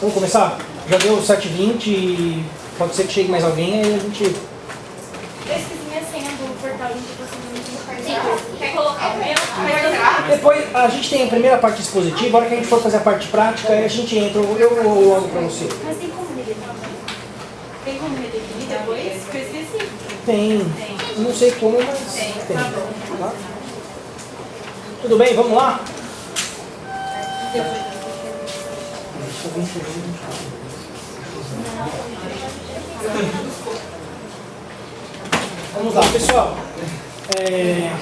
Vamos começar? Já deu 7h20, pode ser que chegue mais alguém, aí a gente... Eu esqueci minha senha do portal de cardápio. Quer colocar o meu? Depois, a gente tem a primeira parte expositiva, a hora que a gente for fazer a parte prática, aí a gente entra, eu eu olho pra você. Mas tem como redefinir? Tem como redefinir depois? Eu esqueci. Tem, não sei como, mas tem. tá? Tudo bem, vamos lá? Vamos lá, pessoal. É,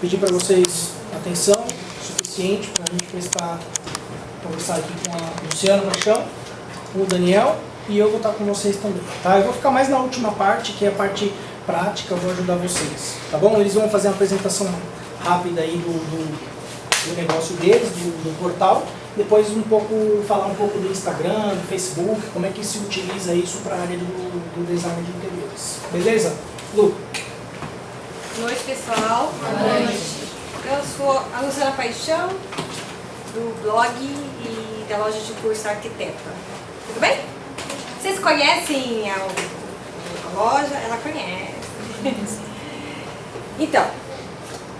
pedir para vocês atenção suficiente para a gente prestar, conversar aqui com a Luciana no chão, com o Daniel e eu vou estar com vocês também. Tá? Eu vou ficar mais na última parte, que é a parte prática, eu vou ajudar vocês. Tá bom? Eles vão fazer uma apresentação rápida aí do, do, do negócio deles, do, do portal. Depois um pouco, falar um pouco do Instagram, do Facebook, como é que se utiliza isso para a área do, do design de interiores. Beleza? Lu? Boa noite, pessoal. Boa noite. Eu sou a Luciana Paixão, do blog e da loja de curso Arquiteta. Tudo bem? Vocês conhecem a, a loja? Ela conhece. então,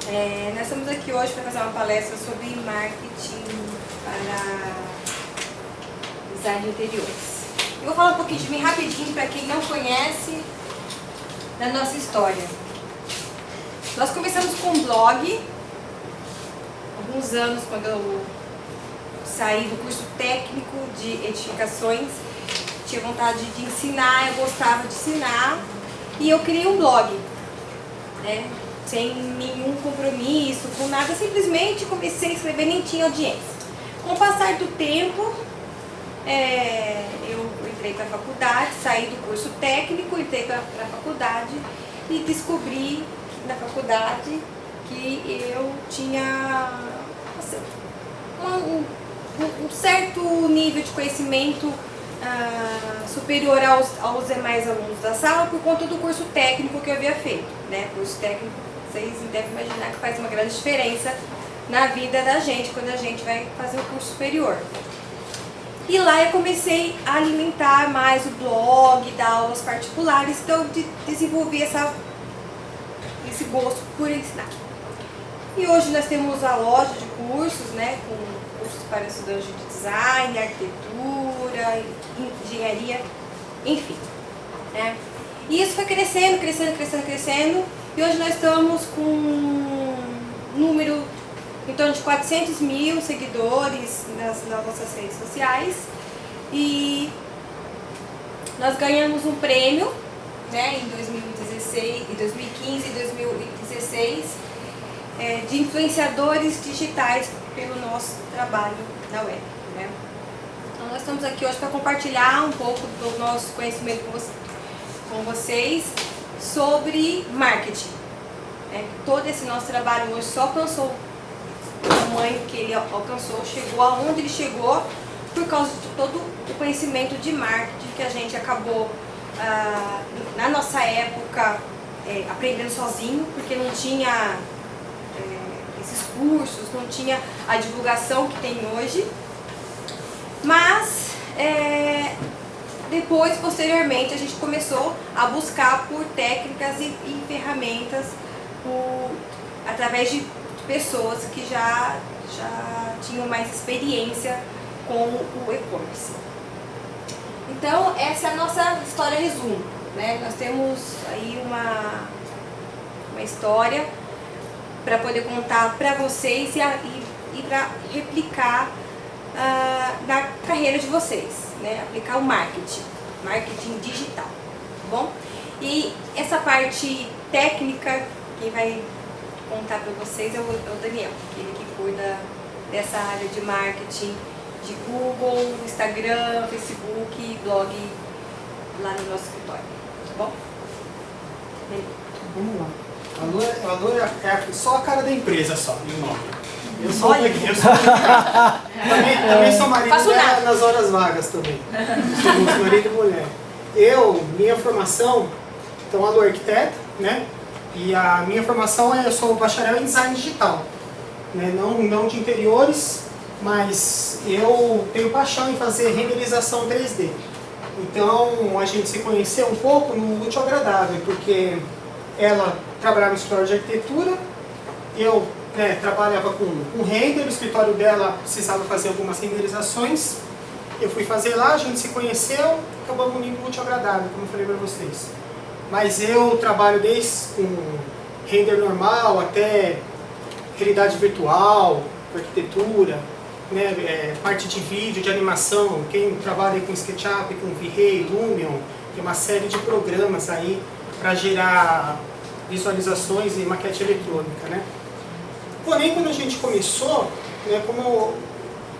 é, nós estamos aqui hoje para fazer uma palestra sobre marketing para design de interiores. Eu vou falar um pouquinho de mim rapidinho para quem não conhece da nossa história. Nós começamos com um blog, alguns anos quando eu saí do curso técnico de edificações, tinha vontade de ensinar, eu gostava de ensinar, e eu criei um blog, né? sem nenhum compromisso, com nada, simplesmente comecei a escrever, nem tinha audiência. Com o passar do tempo, é, eu entrei para a faculdade, saí do curso técnico, entrei para a faculdade e descobri na faculdade que eu tinha assim, um, um, certo nível de conhecimento ah, superior aos, aos demais alunos da sala por conta do curso técnico que eu havia feito. Né? Curso técnico, vocês devem imaginar que faz uma grande diferença na vida da gente quando a gente vai fazer o curso superior. E lá eu comecei a alimentar mais o blog, dar aulas particulares, então eu desenvolvi essa, esse gosto por ensinar. E hoje nós temos a loja de cursos, né, com cursos para estudantes de design, arquitetura, engenharia, enfim. Né. E isso foi crescendo, crescendo, crescendo, crescendo, e hoje nós estamos com um número em torno de 400 mil seguidores nas, nas nossas redes sociais e nós ganhamos um prêmio né, em 2016, em 2015 e 2016 é, de influenciadores digitais pelo nosso trabalho na web. Né? Então nós estamos aqui hoje para compartilhar um pouco do nosso conhecimento com, você, com vocês sobre marketing. Né? Todo esse nosso trabalho hoje só alcançou tamanho que ele alcançou, chegou aonde ele chegou por causa de todo o conhecimento de marketing que a gente acabou, ah, na nossa época, é, aprendendo sozinho, porque não tinha é, esses cursos, não tinha a divulgação que tem hoje. Mas, é, depois, posteriormente, a gente começou a buscar por técnicas e, e ferramentas por, através de pessoas que já, já tinham mais experiência com o e-commerce. Então, essa é a nossa história resumo. Né? Nós temos aí uma, uma história para poder contar para vocês e, e, e para replicar uh, na carreira de vocês, né? aplicar o marketing, marketing digital, tá bom? E essa parte técnica, quem vai contar para vocês é o, é o Daniel, ele que cuida dessa área de marketing de Google, Instagram, Facebook, blog lá no nosso escritório, tá bom? Vamos lá. A Lu, é, só a cara da empresa só, e o nome. Eu sou Olha. eu sou também, também sou marido dela nas horas vagas também. Somos marido e mulher. Eu, minha formação, então a Lu é arquiteto, né? E a minha formação é, eu sou bacharel em design digital. Né? Não, não de interiores, mas eu tenho paixão em fazer renderização 3D. Então a gente se conheceu um pouco no útil agradável, porque ela trabalhava no escritório de arquitetura, eu né, trabalhava com, com render, o escritório dela precisava fazer algumas renderizações, eu fui fazer lá, a gente se conheceu, acabamos unindo útil agradável, como eu falei para vocês. Mas eu trabalho desde com render normal até realidade virtual, arquitetura, né, é, parte de vídeo, de animação, quem trabalha com SketchUp, com V-Ray, Lumion, tem uma série de programas aí para gerar visualizações e maquete eletrônica. Né? Porém, quando a gente começou, né, como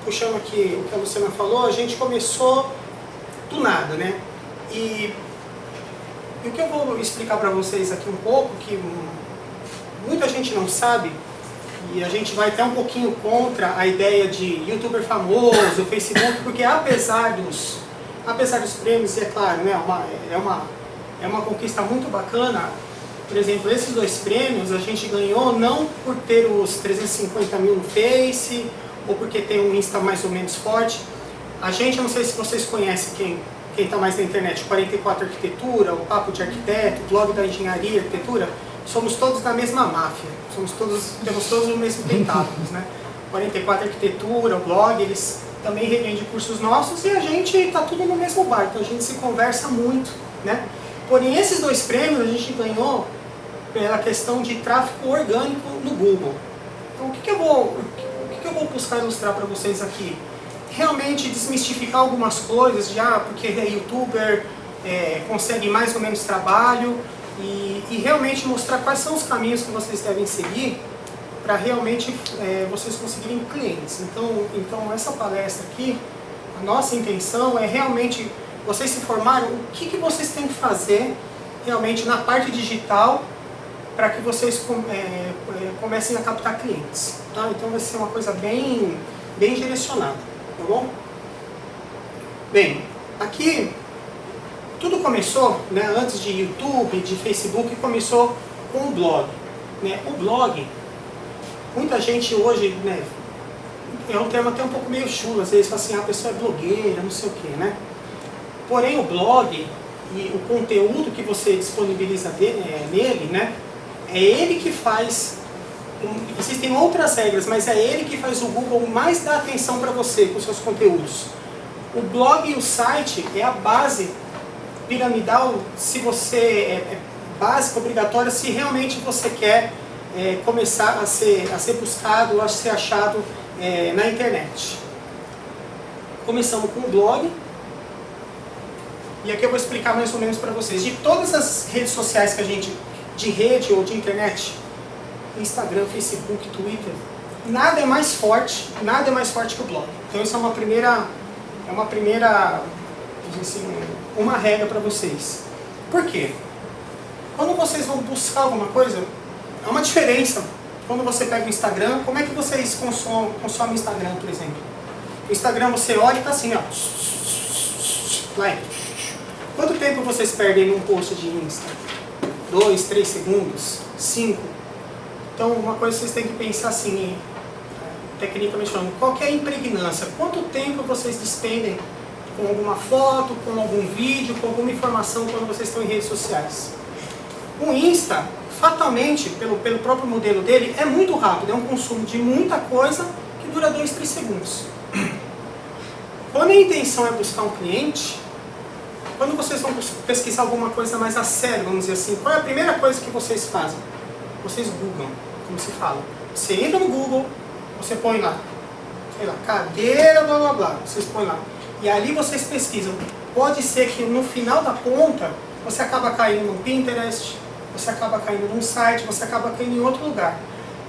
puxando aqui o que a Luciana falou, a gente começou do nada, né? E, e o que eu vou explicar para vocês aqui um pouco, que muita gente não sabe, e a gente vai até um pouquinho contra a ideia de youtuber famoso, Facebook, porque apesar dos, apesar dos prêmios, é claro, né, uma, é, uma, é uma conquista muito bacana, por exemplo, esses dois prêmios a gente ganhou não por ter os 350 mil no Face, ou porque tem um Insta mais ou menos forte. A gente, não sei se vocês conhecem quem quem está mais na internet, 44 Arquitetura, o Papo de Arquiteto, o Blog da Engenharia Arquitetura, somos todos da mesma máfia, somos todos, temos todos o mesmo tentáculos, né? 44 Arquitetura, o blog, eles também revendem cursos nossos e a gente está tudo no mesmo barco, então a gente se conversa muito, né? Porém, esses dois prêmios a gente ganhou pela questão de tráfego orgânico no Google. Então, o que, que eu vou que eu vou buscar ilustrar para vocês aqui? Realmente desmistificar algumas coisas, já porque é youtuber, é, consegue mais ou menos trabalho, e, e, realmente mostrar quais são os caminhos que vocês devem seguir para realmente é, vocês conseguirem clientes. Então, então, essa palestra aqui, a nossa intenção é realmente vocês se formarem o que, que vocês têm que fazer realmente na parte digital para que vocês é, é, comecem a captar clientes. Tá? Então vai ser uma coisa bem, bem direcionada, tá bom? Bem, aqui tudo começou, né, antes de YouTube, de Facebook, começou com o blog. Né? O blog, muita gente hoje, né, é um termo até um pouco meio chulo, às vezes fala assim, ah, a pessoa é blogueira, não sei o quê, né? Porém o blog e o conteúdo que você disponibiliza de, é, nele, né, é ele que faz, existem outras regras, mas é ele que faz o Google mais dar atenção para você com seus conteúdos. O blog e o site é a base piramidal se você é, é básica, obrigatória, se realmente você quer é, começar a ser, a ser buscado, a ser achado é, na internet. Começamos com o blog, e aqui eu vou explicar mais ou menos para vocês. De todas as redes sociais que a gente de rede ou de internet, Instagram, Facebook, Twitter, nada é mais forte, nada é mais forte que o blog. Então isso é uma primeira, é uma primeira, assim, uma regra para vocês. Por quê? Quando vocês vão buscar alguma coisa, é uma diferença. Quando você pega o Instagram, como é que vocês consomem, consomem Instagram, por exemplo? O Instagram você olha e está assim, ó. Like. Quanto tempo vocês perdem num post de Insta? 2, 3 segundos, 5. Então, uma coisa que vocês têm que pensar assim, tecnicamente falando, qual é a impregnância? Quanto tempo vocês despendem com alguma foto, com algum vídeo, com alguma informação quando vocês estão em redes sociais? O Insta, fatalmente, pelo, pelo próprio modelo dele, é muito rápido, é um consumo de muita coisa que dura 2, 3 segundos. Quando a intenção é buscar um cliente, quando vocês vão pesquisar alguma coisa mais a sério, vamos dizer assim, qual é a primeira coisa que vocês fazem? Vocês googlam, como se fala. Você entra no Google, você põe lá, sei lá, cadeira, blá blá blá, vocês põem lá. E ali vocês pesquisam. Pode ser que no final da ponta, você acaba caindo no Pinterest, você acaba caindo num site, você acaba caindo em outro lugar.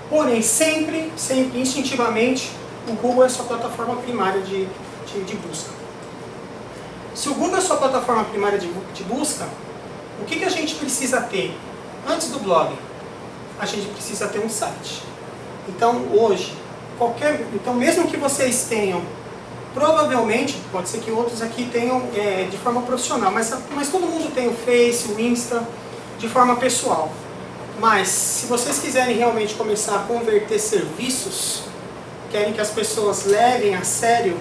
Porém, sempre, sempre, instintivamente, o Google é sua plataforma primária de, de, de busca. Se o Google é sua plataforma primária de, de busca, o que, que a gente precisa ter? Antes do blog, a gente precisa ter um site. Então, hoje, qualquer, então mesmo que vocês tenham, provavelmente, pode ser que outros aqui tenham é, de forma profissional, mas, mas todo mundo tem o Face, o Insta, de forma pessoal. Mas, se vocês quiserem realmente começar a converter serviços, querem que as pessoas levem a sério,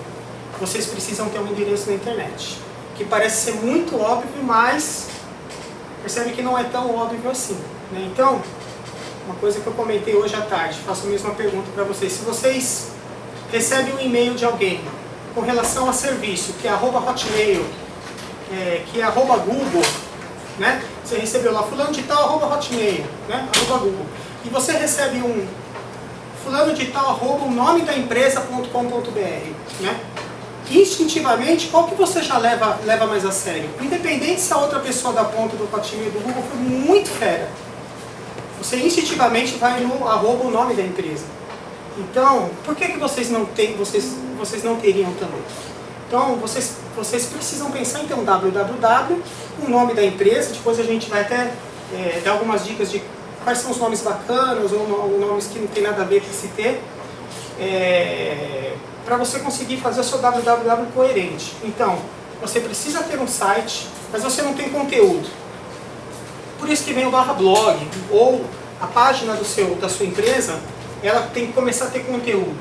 vocês precisam ter um endereço na internet. Que parece ser muito óbvio, mas percebe que não é tão óbvio assim. Né? Então, uma coisa que eu comentei hoje à tarde, faço a mesma pergunta para vocês. Se vocês recebem um e-mail de alguém com relação a serviço, que é arroba hotmail, é, que é arroba google, né? Você recebeu lá fulano de tal, arroba hotmail, né? Arroba google. E você recebe um fulano de tal, arroba o nome da empresa.com.br, né? Instintivamente, qual que você já leva, leva mais a sério? Independente se a outra pessoa da ponta do Hotmail do Google foi muito fera. Você instintivamente vai no arroba o nome da empresa. Então, por que, que vocês, não têm, vocês, vocês não teriam também? Então, vocês, vocês precisam pensar, então, www, o nome da empresa, depois a gente vai até é, dar algumas dicas de quais são os nomes bacanas ou, ou nomes que não tem nada a ver com esse ter, é, para você conseguir fazer o seu www coerente. Então, você precisa ter um site, mas você não tem conteúdo. Por isso que vem o barra blog, ou a página do seu, da sua empresa, ela tem que começar a ter conteúdo.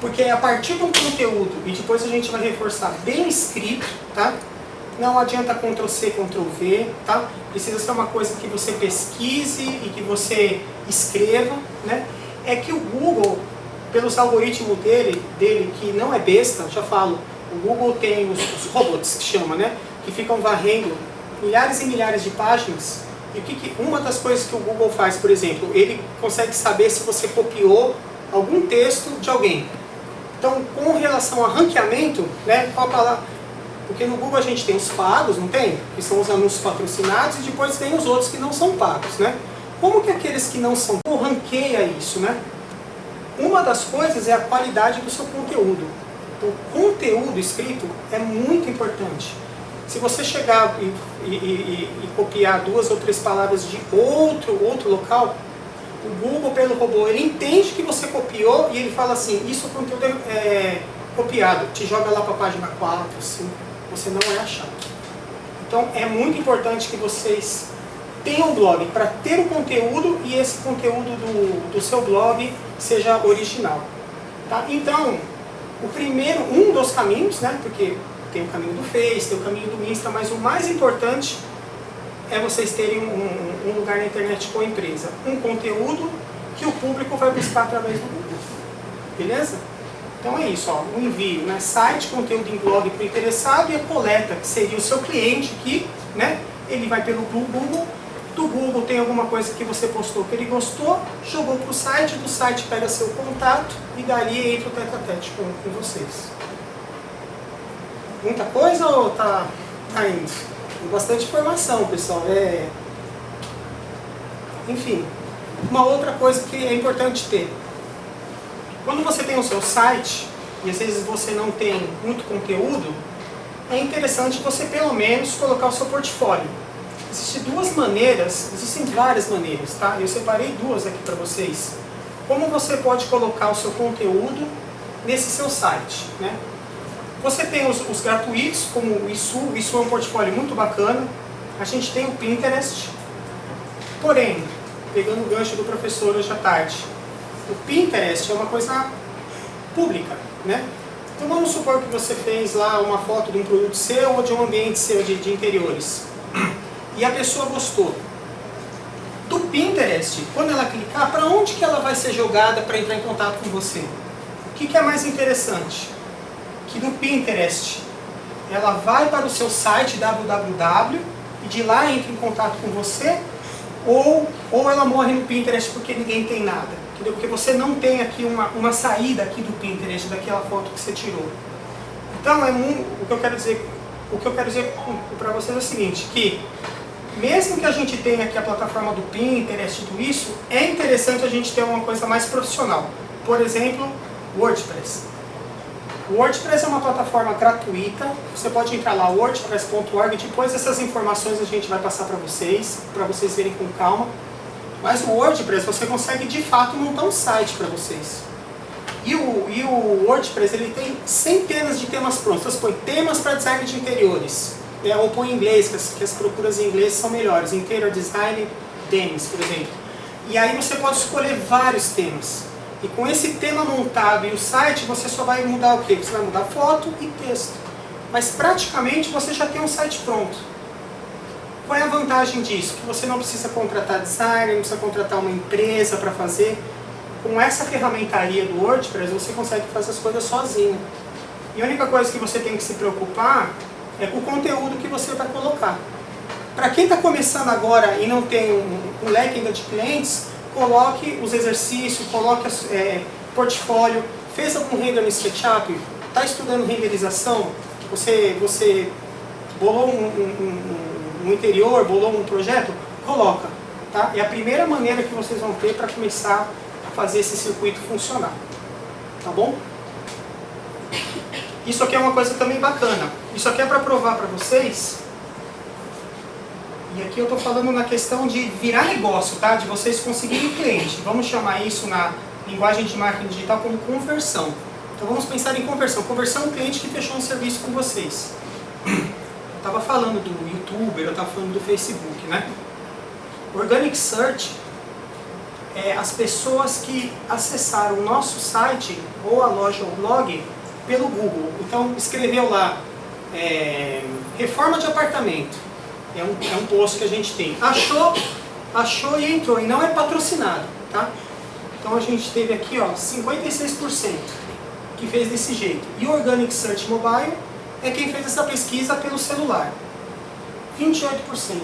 Porque é a partir de um conteúdo, e depois a gente vai reforçar, bem escrito, tá? Não adianta Ctrl C, Ctrl V, tá? Precisa ser uma coisa que você pesquise e que você escreva, né? É que o Google, pelos algoritmos dele, dele que não é besta, já falo, o Google tem os, os robots, que chama, né? Que ficam varrendo milhares e milhares de páginas e que, que, uma das coisas que o Google faz, por exemplo, ele consegue saber se você copiou algum texto de alguém. Então, com relação a ranqueamento, né, qual palavra? Porque no Google a gente tem os pagos, não tem? Que são os anúncios patrocinados, e depois tem os outros que não são pagos, né? Como que aqueles que não são, como ranqueia isso, né? Uma das coisas é a qualidade do seu conteúdo. Então, o conteúdo escrito é muito importante. Se você chegar e, e, e, e, copiar duas ou três palavras de outro, outro local, o Google, pelo robô, ele entende que você copiou e ele fala assim, isso conteúdo é, copiado, te joga lá para a página 4, 5, você não é achado. Então é muito importante que vocês tenham um blog para ter o conteúdo e esse conteúdo do, do seu blog seja original. Tá? Então, o primeiro, um dos caminhos, né, porque tem o caminho do Face, tem o caminho do Insta, mas o mais importante é vocês terem um, um, lugar na internet com a empresa. Um conteúdo que o público vai buscar através do Google. Beleza? Então é isso, ó, o envio, né? site, conteúdo em blog para o interessado e a coleta, que seria o seu cliente que, né, ele vai pelo Google, do Google tem alguma coisa que você postou que ele gostou, jogou para o site, do site pega seu contato e dali entra o tete a tete com, com vocês. Muita coisa ou tá, tá indo? Tem bastante informação, pessoal. É... Enfim, uma outra coisa que é importante ter. Quando você tem o seu site, e às vezes você não tem muito conteúdo, é interessante você pelo menos colocar o seu portfólio. Existem duas maneiras, existem várias maneiras, tá? Eu separei duas aqui para vocês. Como você pode colocar o seu conteúdo nesse seu site, né? Você tem os, os gratuitos, como o ISU, o ISU é um portfólio muito bacana. A gente tem o Pinterest. Porém, pegando o gancho do professor hoje à tarde, o Pinterest é uma coisa pública, né? Então vamos supor que você fez lá uma foto de um produto seu ou de um ambiente seu de, de interiores. E a pessoa gostou. Do Pinterest, quando ela clicar, para onde que ela vai ser jogada para entrar em contato com você? O que, que é mais interessante? Que no Pinterest ela vai para o seu site www e de lá entra em contato com você ou, ou ela morre no Pinterest porque ninguém tem nada. Entendeu? Porque você não tem aqui uma, uma saída aqui do Pinterest, daquela foto que você tirou. Então é um, o que eu quero dizer, o que eu quero dizer para vocês é o seguinte, que mesmo que a gente tenha aqui a plataforma do Pinterest e tudo isso, é interessante a gente ter uma coisa mais profissional. Por exemplo, WordPress. O WordPress é uma plataforma gratuita, você pode entrar lá, wordpress.org, depois essas informações a gente vai passar para vocês, para vocês verem com calma. Mas o WordPress você consegue de fato montar um site para vocês. E o, e o WordPress ele tem centenas de temas prontos, você põe temas para design de interiores, é, ou põe em inglês, que as, que as procuras em inglês são melhores, interior design, themes, por exemplo. E aí você pode escolher vários temas. E com esse tema montado e o site, você só vai mudar o quê? Você vai mudar foto e texto. Mas praticamente você já tem um site pronto. Qual é a vantagem disso? Que você não precisa contratar designer, não precisa contratar uma empresa para fazer. Com essa ferramentaria do WordPress, você consegue fazer as coisas sozinho. E a única coisa que você tem que se preocupar é com o conteúdo que você vai colocar. Para quem está começando agora e não tem um, um leque ainda de clientes, coloque os exercícios, coloque é, portfólio, fez algum render no SketchUp, está estudando renderização, você, você bolou um, um, um, interior, bolou um projeto, coloca. Tá? É a primeira maneira que vocês vão ter para começar a fazer esse circuito funcionar. Tá bom? Isso aqui é uma coisa também bacana. Isso aqui é para provar para vocês e aqui eu estou falando na questão de virar negócio, tá? de vocês conseguirem cliente. Vamos chamar isso na linguagem de marketing digital como conversão. Então vamos pensar em conversão. Conversão é um cliente que fechou um serviço com vocês. Eu estava falando do YouTuber, eu estava falando do Facebook, né? Organic Search é as pessoas que acessaram o nosso site ou a loja ou blog pelo Google. Então escreveu lá é, reforma de apartamento é um, é um post que a gente tem. Achou, achou e entrou, e não é patrocinado, tá? Então a gente teve aqui, ó, 56% que fez desse jeito. E o Organic Search Mobile é quem fez essa pesquisa pelo celular. 28%.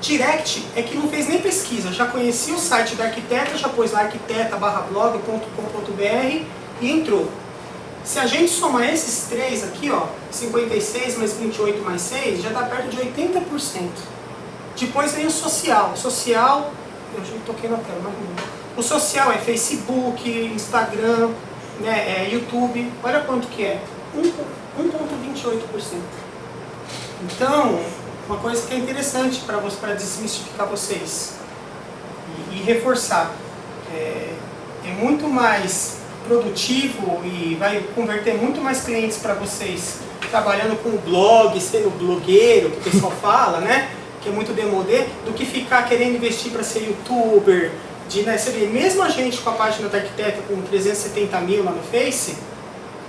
Direct é que não fez nem pesquisa, já conhecia o site da arquiteta, já pôs lá arquiteta.blog.com.br e entrou. Se a gente somar esses três aqui, ó, 56 mais 28 mais 6, já dá perto de 80%. Depois vem o social. Social, eu já toquei na tela, mas. O social é Facebook, Instagram, né, é YouTube. Olha quanto que é. 1,28%. Então, uma coisa que é interessante para para desmistificar vocês e, e reforçar. É, é muito mais produtivo e vai converter muito mais clientes para vocês trabalhando com o blog, sendo blogueiro, que o pessoal fala, né? Que é muito demodê, do que ficar querendo investir para ser youtuber, de, né, você vê, mesmo a gente com a página da arquiteta com 370 mil lá no Face,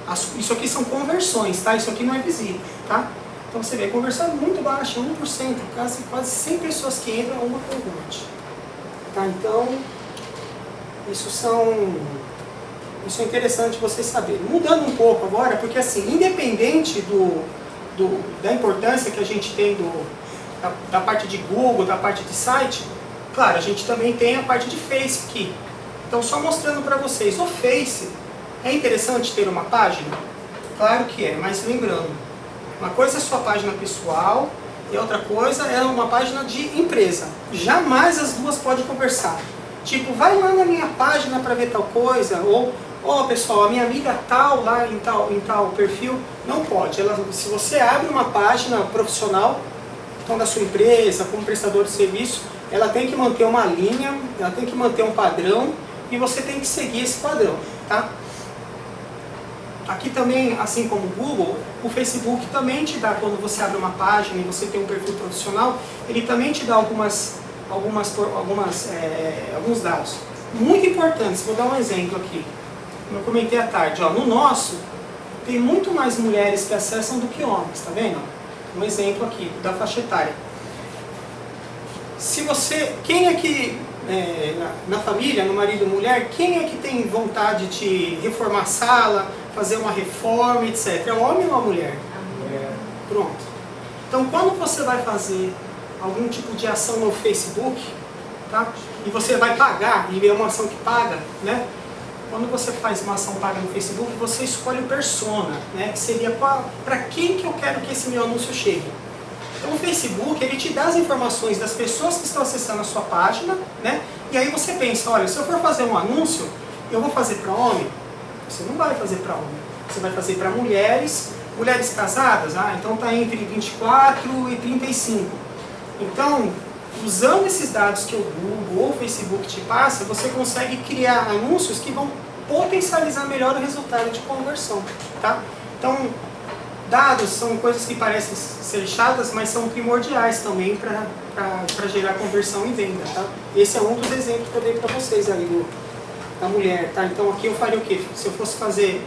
as, isso aqui são conversões, tá? Isso aqui não é visível, tá? Então você vê, conversão muito baixa, 1%, quase, quase 100 pessoas que entram, uma converte. Tá? Então, isso são isso é interessante vocês saberem. Mudando um pouco agora, porque assim, independente do, do da importância que a gente tem do, da, da, parte de Google, da parte de site, claro, a gente também tem a parte de Face aqui. Então, só mostrando para vocês, o Face, é interessante ter uma página? Claro que é, mas lembrando, uma coisa é sua página pessoal e outra coisa é uma página de empresa. Jamais as duas podem conversar. Tipo, vai lá na minha página para ver tal coisa, ou ó oh, pessoal, a minha amiga tal lá em tal, em tal perfil, não pode. Ela, se você abre uma página profissional, então da sua empresa, como prestador de serviço, ela tem que manter uma linha, ela tem que manter um padrão e você tem que seguir esse padrão, tá? Aqui também, assim como o Google, o Facebook também te dá, quando você abre uma página e você tem um perfil profissional, ele também te dá algumas, algumas, algumas, é, alguns dados. Muito importantes, vou dar um exemplo aqui eu comentei à tarde, ó, no nosso tem muito mais mulheres que acessam do que homens, tá vendo? Um exemplo aqui da faixa etária. Se você, quem é que, é, na, na, família, no marido e mulher, quem é que tem vontade de reformar a sala, fazer uma reforma, etc? É o homem ou a mulher? A mulher. Pronto. Então quando você vai fazer algum tipo de ação no Facebook, tá? E você vai pagar, e é uma ação que paga, né? Quando você faz uma ação paga no Facebook, você escolhe o persona, né? que seria para quem que eu quero que esse meu anúncio chegue. Então o Facebook, ele te dá as informações das pessoas que estão acessando a sua página, né? e aí você pensa, olha, se eu for fazer um anúncio, eu vou fazer para homem? Você não vai fazer para homem, você vai fazer para mulheres, mulheres casadas, ah, então está entre 24 e 35. Então, usando esses dados que o Google ou o Facebook te passa, você consegue criar anúncios que vão potencializar melhor o resultado de conversão. Tá? Então, dados são coisas que parecem ser chatas, mas são primordiais também para gerar conversão e venda. Tá? Esse é um dos exemplos que eu dei para vocês aí do, da mulher, tá? Então aqui eu faria o quê? Se eu fosse fazer,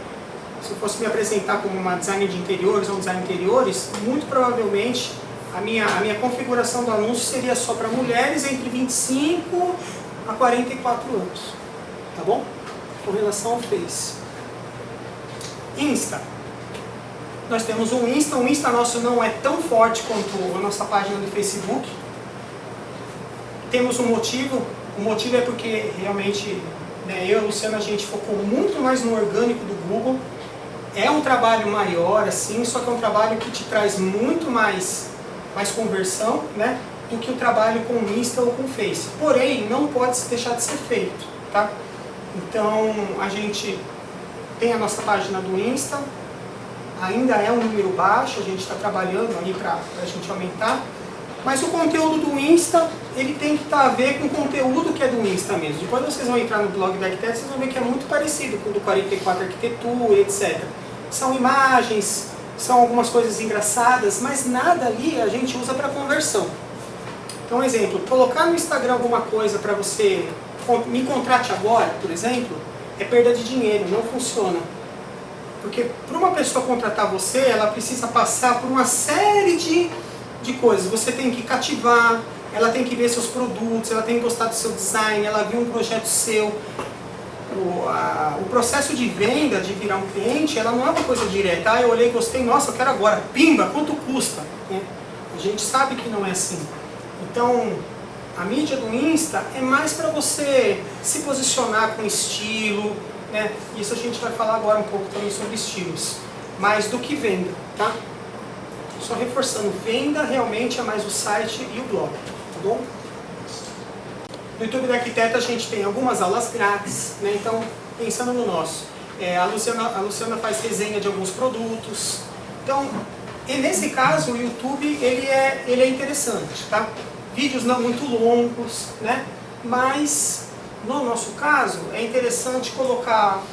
se eu fosse me apresentar como uma designer de interiores ou um designer de interiores, muito provavelmente a minha, a minha configuração do anúncio seria só para mulheres entre 25 a 44 anos, tá bom? Com relação ao Face. Insta. Nós temos um Insta, o Insta nosso não é tão forte quanto a nossa página do Facebook. Temos um motivo, o motivo é porque realmente né, eu e a Luciana a gente focou muito mais no orgânico do Google. É um trabalho maior, assim, só que é um trabalho que te traz muito mais, mais conversão, né? Do que o trabalho com o Insta ou com o Face. Porém, não pode deixar de ser feito, tá? Então, a gente tem a nossa página do Insta, ainda é um número baixo, a gente está trabalhando ali para a gente aumentar, mas o conteúdo do Insta, ele tem que estar tá a ver com o conteúdo que é do Insta mesmo. Depois vocês vão entrar no blog da Arquiteto, vocês vão ver que é muito parecido com o do 44 Arquitetura, etc. São imagens, são algumas coisas engraçadas, mas nada ali a gente usa para conversão. Então, exemplo, colocar no Instagram alguma coisa para você, me contrate agora, por exemplo, é perda de dinheiro, não funciona. Porque para uma pessoa contratar você, ela precisa passar por uma série de, de coisas. Você tem que cativar, ela tem que ver seus produtos, ela tem que gostar do seu design, ela viu um projeto seu. O, a, o processo de venda, de virar um cliente, ela não é uma coisa direta. Ah, eu olhei, gostei, nossa, eu quero agora. Pimba, quanto custa? É. A gente sabe que não é assim. Então, a mídia do Insta é mais para você se posicionar com estilo, né? Isso a gente vai falar agora um pouco também sobre estilos. Mais do que venda, tá? Só reforçando, venda realmente é mais o site e o blog, tá bom? No YouTube da Arquiteta a gente tem algumas aulas grátis, né? Então, pensando no nosso. É, a, Luciana, a Luciana faz resenha de alguns produtos. Então, e nesse caso, o YouTube ele é, ele é interessante, tá? vídeos não muito longos, né? mas no nosso caso é interessante colocar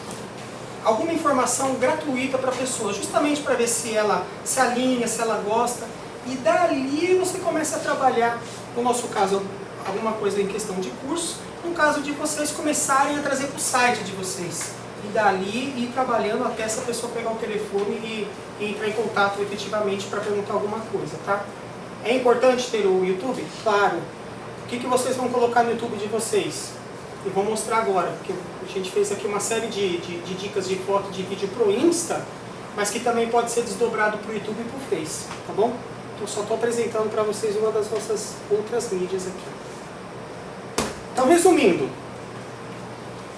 alguma informação gratuita para a pessoa, justamente para ver se ela se alinha, se ela gosta, e dali você começa a trabalhar, no nosso caso, alguma coisa em questão de curso, no caso de vocês começarem a trazer para o site de vocês, e dali ir trabalhando até essa pessoa pegar o telefone e, e entrar em contato efetivamente para perguntar alguma coisa, tá? É importante ter o YouTube? Claro. O que, que vocês vão colocar no YouTube de vocês? Eu vou mostrar agora, porque a gente fez aqui uma série de, de, de dicas de foto de vídeo para o Insta, mas que também pode ser desdobrado para o YouTube e para o Face, tá bom? Então só estou apresentando para vocês uma das nossas outras mídias aqui. Então resumindo,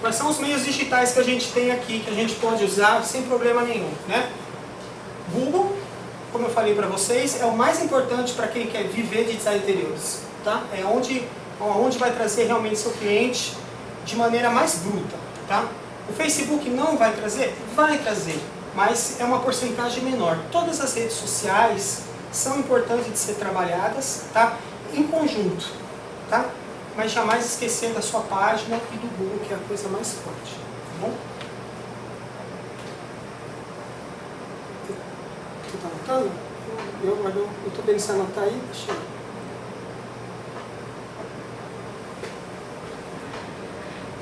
quais são os meios digitais que a gente tem aqui, que a gente pode usar sem problema nenhum, né? Google, como eu falei para vocês, é o mais importante para quem quer viver de design interiores. Tá? É onde, onde vai trazer realmente seu cliente de maneira mais bruta. Tá? O Facebook não vai trazer? Vai trazer, mas é uma porcentagem menor. Todas as redes sociais são importantes de ser trabalhadas tá? em conjunto. Tá? Mas jamais esquecer da sua página e do Google, que é a coisa mais forte. Tá bom? Você está anotando? Eu, eu estou vendo se anotar aí, deixa eu...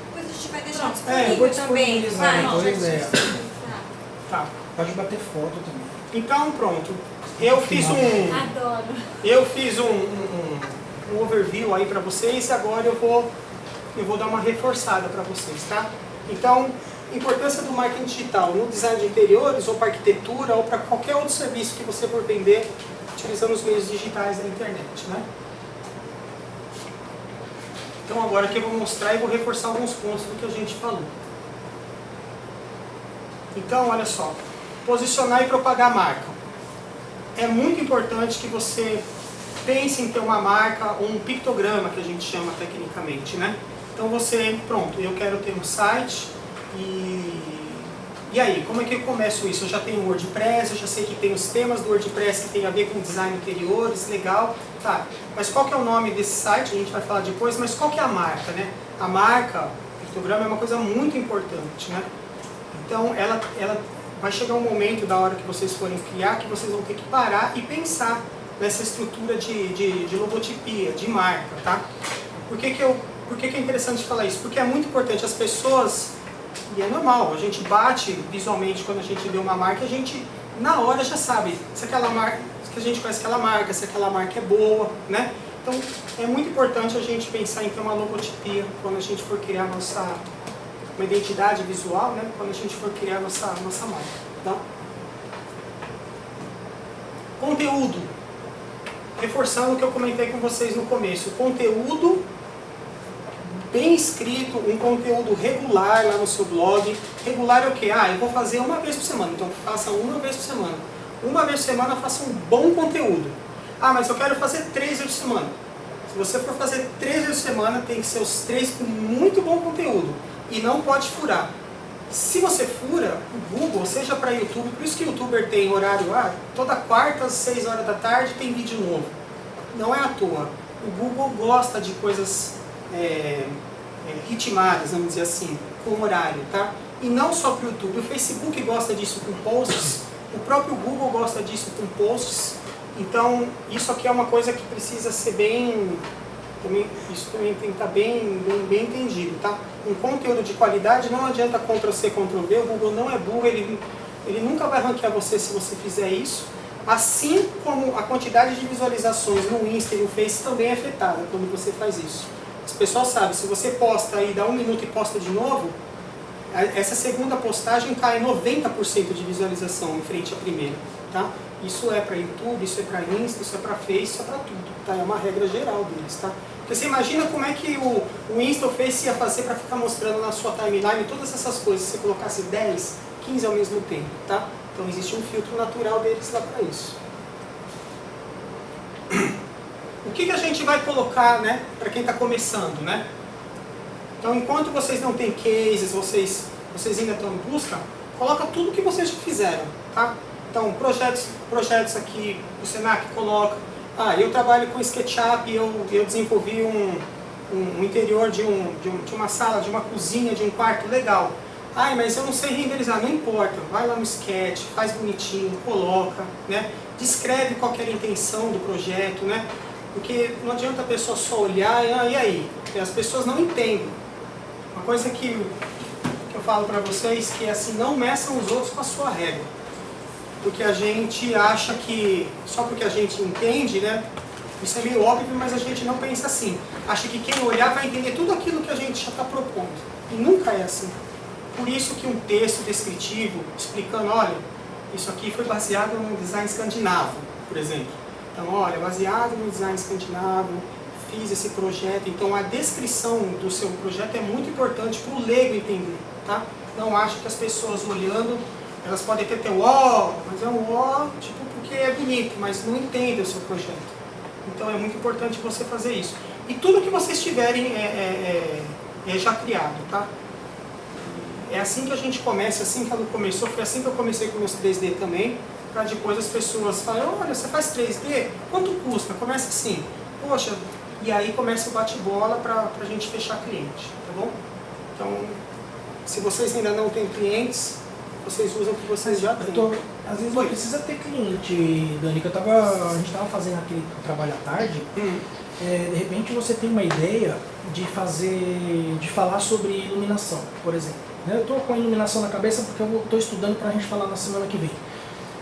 Depois a gente vai deixar É, eu vou também. Vai, boa gente. ideia. Tá. Pode bater foto também. Então pronto. Eu fiz um, Adoro. eu fiz um, um, um overview aí para vocês e agora eu vou, eu vou dar uma reforçada para vocês, tá? Então, importância do marketing digital no design de interiores ou para arquitetura ou para qualquer outro serviço que você for vender utilizando os meios digitais da internet, né? Então agora aqui eu vou mostrar e vou reforçar alguns pontos do que a gente falou. Então, olha só, posicionar e propagar a marca. É muito importante que você pense em ter uma marca, um pictograma que a gente chama tecnicamente, né? Então você, pronto, eu quero ter um site e, e aí, como é que eu começo isso? Eu já tenho o WordPress, eu já sei que tem os temas do WordPress que tem a ver com design interiores, legal, tá. Mas qual que é o nome desse site? A gente vai falar depois, mas qual que é a marca, né? A marca, o pictograma é uma coisa muito importante, né? Então, ela, ela vai chegar um momento da hora que vocês forem criar que vocês vão ter que parar e pensar nessa estrutura de, de, de logotipia, de marca, tá? Por que, que, eu, por que, que é interessante falar isso? Porque é muito importante as pessoas, e é normal, a gente bate visualmente quando a gente vê uma marca, a gente na hora já sabe se aquela marca, se a gente conhece aquela marca, se aquela marca é boa, né? Então é muito importante a gente pensar em ter uma logotipia quando a gente for criar nossa uma identidade visual, né? Quando a gente for criar nossa nossa marca, tá? Conteúdo. Reforçando o que eu comentei com vocês no começo. Conteúdo bem escrito, um conteúdo regular lá no seu blog. Regular é o quê? Ah, eu vou fazer uma vez por semana, então faça uma vez por semana. Uma vez por semana faça um bom conteúdo. Ah, mas eu quero fazer três vezes por semana. Se você for fazer três vezes por semana, tem que ser os três com muito bom conteúdo. E não pode furar. Se você fura, o Google, seja para YouTube, por isso que o YouTuber tem horário, ah, toda quarta às 6 horas da tarde tem vídeo novo. Não é à toa. O Google gosta de coisas é, é, ritmadas, vamos dizer assim, com horário, tá? E não só para o YouTube. O Facebook gosta disso com posts, o próprio Google gosta disso com posts. Então, isso aqui é uma coisa que precisa ser bem também, isso também tem que estar bem, bem, bem entendido, tá? Um conteúdo de qualidade não adianta Ctrl-C, Ctrl-V, o Google não é burro, ele, ele nunca vai ranquear você se você fizer isso. Assim como a quantidade de visualizações no Insta e no Face também é afetada quando você faz isso. As pessoas sabem, se você posta e dá um minuto e posta de novo, essa segunda postagem cai 90% de visualização em frente à primeira, tá? Isso é para YouTube, isso é para Insta, isso é para Face, isso é para tudo, tá? É uma regra geral deles, tá? Você imagina como é que o, o Insta ou Face ia fazer para ficar mostrando na sua timeline todas essas coisas, se você colocasse 10, 15 ao mesmo tempo, tá? Então existe um filtro natural deles lá para isso. O que, que a gente vai colocar, né, para quem está começando, né? Então, enquanto vocês não têm cases, vocês, vocês ainda estão em busca, coloca tudo que vocês já fizeram, tá? Então, projetos, projetos aqui, o Senac coloca, ah, eu trabalho com SketchUp eu, eu desenvolvi um, um, um interior de, um, de, um, de uma sala, de uma cozinha, de um quarto, legal. Ai, mas eu não sei renderizar, não importa, vai lá no Sketch, faz bonitinho, coloca, né? descreve qual é a intenção do projeto, né? Porque não adianta a pessoa só olhar e, ah, e aí? As pessoas não entendem. Uma coisa que, que eu falo para vocês que é assim, não meçam os outros com a sua régua. Porque a gente acha que, só porque a gente entende, né? Isso é meio óbvio, mas a gente não pensa assim. Acha que quem olhar vai entender tudo aquilo que a gente já está propondo. E nunca é assim. Por isso que um texto descritivo, explicando, olha, isso aqui foi baseado no design escandinavo, por exemplo. Então, olha, baseado no design escandinavo, fiz esse projeto. Então, a descrição do seu projeto é muito importante para o leigo entender, tá? Não acho que as pessoas olhando, elas podem ter, ter um ó, mas é um ó, tipo, porque é bonito, mas não entendem o seu projeto. Então, é muito importante você fazer isso. E tudo que vocês tiverem é, é, é, é já criado, tá? É assim que a gente começa, assim que ela começou, foi assim que eu comecei com meus 3D também para depois as pessoas falarem, olha, você faz 3D? Quanto custa? Começa assim, poxa, e aí começa o bate-bola para a gente fechar cliente, tá bom? Então, se vocês ainda não têm clientes, vocês usam o que vocês já têm. Tô, às vezes não precisa ter cliente, Dani, que eu tava, a gente estava fazendo aquele trabalho à tarde, hum. é, de repente você tem uma ideia de fazer, de falar sobre iluminação, por exemplo. Eu estou com a iluminação na cabeça porque eu estou estudando para a gente falar na semana que vem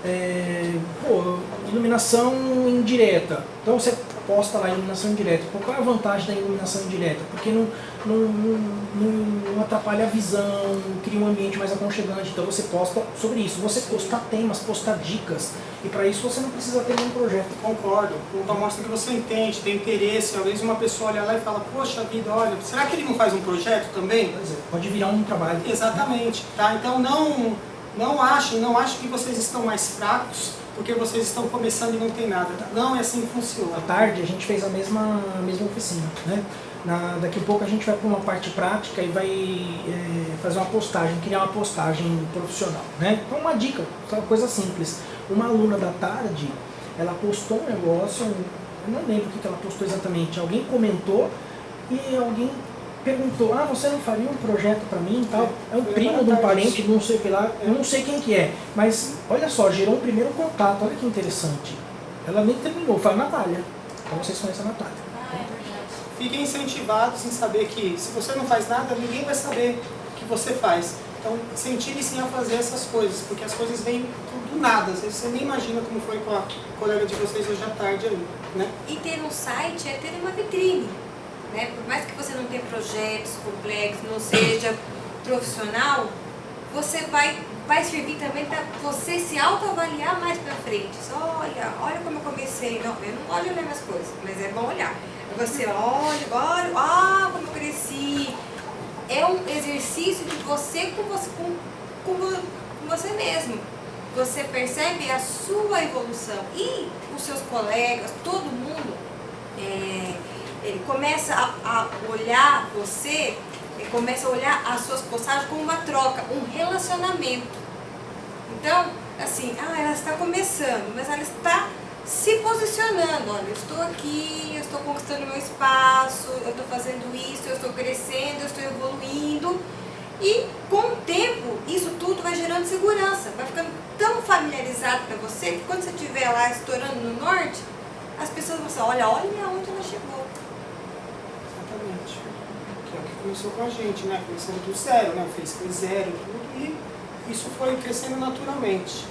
é, pô, iluminação indireta. Então você posta lá iluminação indireta. Pô, qual é a vantagem da iluminação indireta? Porque não, não, não, não, atrapalha a visão, cria um ambiente mais aconchegante. Então você posta sobre isso. Você postar temas, postar dicas. E para isso você não precisa ter nenhum projeto. Concordo. Então mostra que você entende, tem interesse. Às vezes uma pessoa olha lá e fala, poxa vida, olha, será que ele não faz um projeto também? É, pode virar um trabalho. Exatamente. Tá? Então não não achem, não achem que vocês estão mais fracos porque vocês estão começando e não tem nada. Não é assim que funciona. À tarde a gente fez a mesma, a mesma oficina. Né? Na, daqui a pouco a gente vai para uma parte prática e vai é, fazer uma postagem, criar uma postagem profissional. Né? Então uma dica, uma coisa simples. Uma aluna da tarde, ela postou um negócio, eu não lembro o que ela postou exatamente, alguém comentou e alguém perguntou, ah, você não faria um projeto para mim e tal? É um primo de um parente, não sei o que lá, eu não sei quem que é. Mas, olha só, gerou um primeiro contato, olha que interessante. Ela nem terminou, foi a Natália. Então vocês conhecem a Natália. Ah, é fiquem incentivados em saber que se você não faz nada, ninguém vai saber o que você faz. Então, incentive-se a fazer essas coisas, porque as coisas vêm do nada. Às vezes você nem imagina como foi com a colega de vocês hoje à tarde ali, né? E ter um site é ter uma vitrine, né? Por mais que você não tenha projetos complexos, não seja profissional, você vai, vai servir também para você se autoavaliar mais para frente. Só olha, olha como eu comecei. Não, eu não olho olhar minhas coisas, mas é bom olhar. Você olha, olha, ah, como eu cresci, é um exercício de você com você, com, com, com você mesmo. Você percebe a sua evolução e os seus colegas, todo mundo é, ele começa a, a olhar você, começa a olhar as suas postagens como uma troca, um relacionamento. Então, assim, ah, ela está começando, mas ela está se posicionando, olha, eu estou aqui, eu estou conquistando meu espaço, eu estou fazendo isso, eu estou crescendo, eu estou evoluindo. E com o tempo, isso tudo vai gerando segurança, vai ficando tão familiarizado para você que quando você estiver lá estourando no norte, as pessoas vão falar, olha, olha onde ela chegou. Exatamente. Que é o que começou com a gente, né? Começando do zero, né? Face foi zero tudo e isso foi crescendo naturalmente.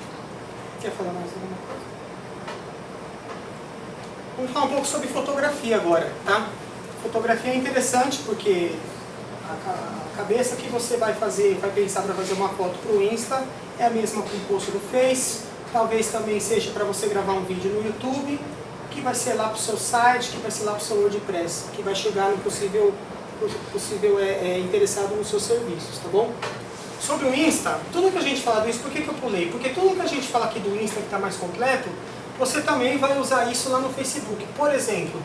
Quer falar mais alguma coisa? Vamos falar um pouco sobre fotografia agora, tá? Fotografia é interessante porque a cabeça que você vai fazer, vai pensar para fazer uma foto para o Insta é a mesma com o post do Face, talvez também seja para você gravar um vídeo no YouTube, que vai ser lá para o seu site, que vai ser lá para o seu WordPress, que vai chegar no possível, possível é, é, interessado nos seus serviços, tá bom? Sobre o Insta, tudo que a gente fala do Insta, por que, que eu pulei? Porque tudo que a gente fala aqui do Insta que está mais completo, você também vai usar isso lá no Facebook. Por exemplo,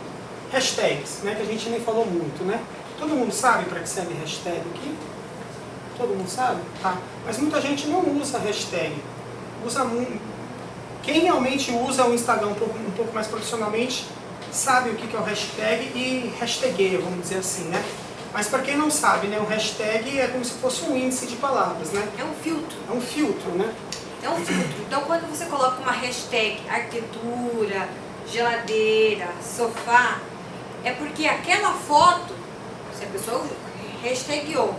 hashtags, né, que a gente nem falou muito, né? Todo mundo sabe para que serve hashtag aqui? Todo mundo sabe? Tá. Mas muita gente não usa hashtag. Usa. Quem realmente usa o Instagram um pouco, um pouco mais profissionalmente sabe o que é o hashtag e hashtagueia, vamos dizer assim, né? Mas para quem não sabe, né, o hashtag é como se fosse um índice de palavras, né? É um filtro. É um filtro, né? É um filtro. Então, quando você coloca uma hashtag arquitetura, geladeira, sofá, é porque aquela foto, se a pessoa hashtagou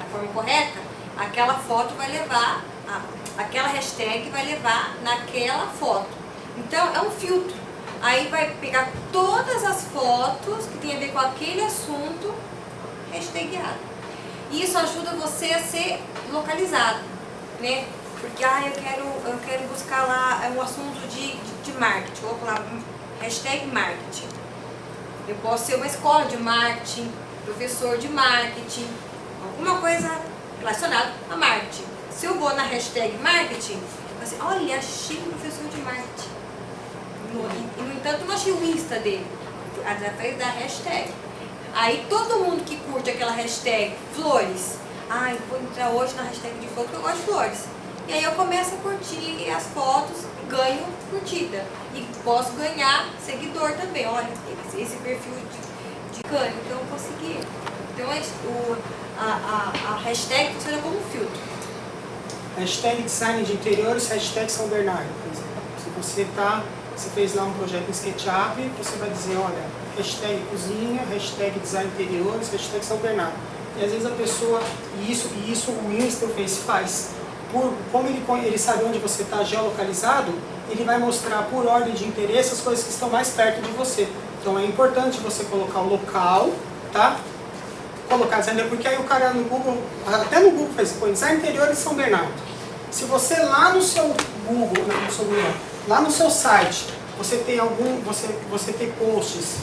da forma correta, aquela foto vai levar, a, aquela hashtag vai levar naquela foto. Então, é um filtro. Aí vai pegar todas as fotos que tem a ver com aquele assunto hashtagado. E isso ajuda você a ser localizado, né? Porque, ah, eu quero, eu quero buscar lá um assunto de, de, de marketing, vou falar hashtag marketing. Eu posso ser uma escola de marketing, professor de marketing, alguma coisa relacionada a marketing. Se eu vou na hashtag marketing, assim, olha, achei um professor de marketing. E, no entanto, não achei o Insta dele, através da hashtag. Aí todo mundo que curte aquela hashtag flores, ai, vou entrar hoje na hashtag de flores porque eu gosto de flores. E aí eu começo a curtir as fotos ganho curtida. E posso ganhar seguidor também. Olha, esse perfil de, de cano, então eu consegui. Então é o, a, a, a hashtag funciona como filtro. Hashtag design de interiores, hashtag São Bernardo, por exemplo. Se você tá, você fez lá um projeto em SketchUp, você vai dizer, olha, hashtag cozinha, hashtag design interiores, hashtag São Bernardo. E às vezes a pessoa, e isso, e isso o Insta, o Face faz, por, como ele, ele sabe onde você está geolocalizado, ele vai mostrar por ordem de interesse as coisas que estão mais perto de você. Então é importante você colocar o local, tá? Colocar design, porque aí o cara no Google, até no Google faz, põe design interior de São Bernardo. Se você lá no seu Google, não, no seu Google, lá no seu site, você tem algum, você, você tem posts